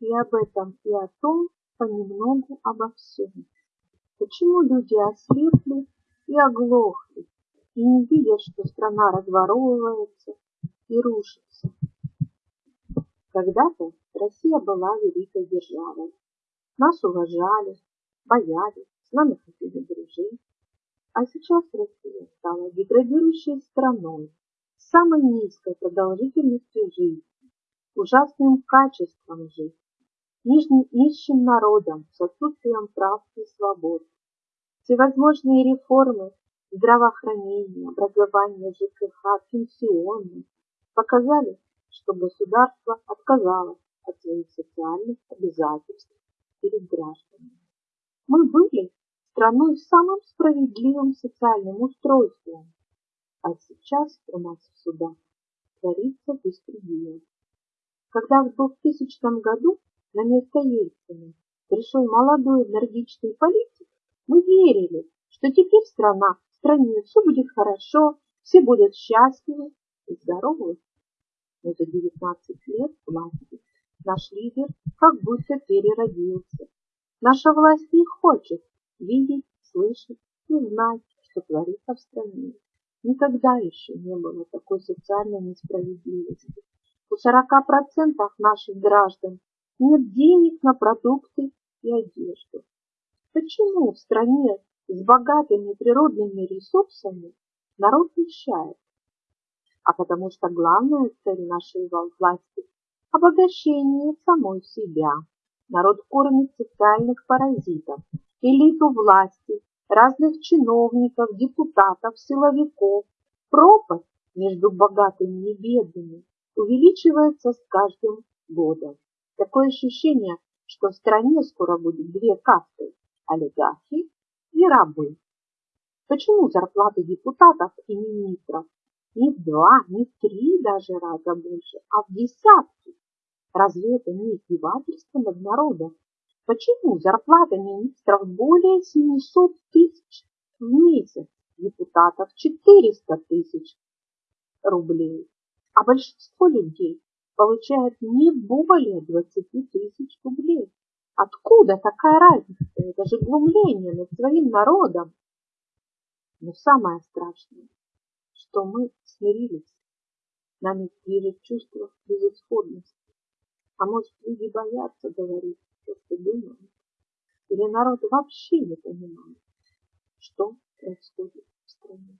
И об этом, и о том понемногу обо всем. Почему люди ослепли и оглохли, и не видят, что страна разворовывается и рушится? Когда-то Россия была великой державой. Нас уважали, боялись, с нами хотели дружить. А сейчас Россия стала деградирующей страной с самой низкой продолжительностью жизни, ужасным качеством жизни, нищим народом с отсутствием прав и свобод. Всевозможные реформы здравоохранения, образования, ЖКХ, пенсионных показали, что государство отказалось от своих социальных обязательств перед гражданами. Мы были страной с самым справедливым социальным устройством, а сейчас у нас в судах творится беспредел. Когда в 2000 году на место Ельцина пришел молодой энергичный политик, мы верили, что теперь страна, в стране все будет хорошо, все будут счастливы и здоровы. Но за 19 лет власти наш лидер как будто переродился. Наша власть не хочет видеть, слышать и знать, что творится в стране. Никогда еще не было такой социальной несправедливости. У 40% наших граждан нет денег на продукты и одежду. Почему в стране с богатыми природными ресурсами народ нищает? А потому что главная цель нашей власти – обогащение самой себя. Народ кормит социальных паразитов, элиту власти, разных чиновников, депутатов, силовиков. Пропасть между богатыми и бедными увеличивается с каждым годом. Такое ощущение, что в стране скоро будет две касты – олигархи и рабы. Почему зарплаты депутатов и министров не в два, не в три даже раза больше, а в десятки? Разве это не издевательство над народом? Почему зарплата министров более 700 тысяч в месяц, депутатов 400 тысяч рублей, а большинство людей получает не более 20 тысяч рублей? Откуда такая разница? Это же глумление над своим народом. Но самое страшное, что мы смирились. Нами движет чувство безысходности. А может, люди боятся говорить то, что думают? Или народ вообще не понимает, что происходит в стране?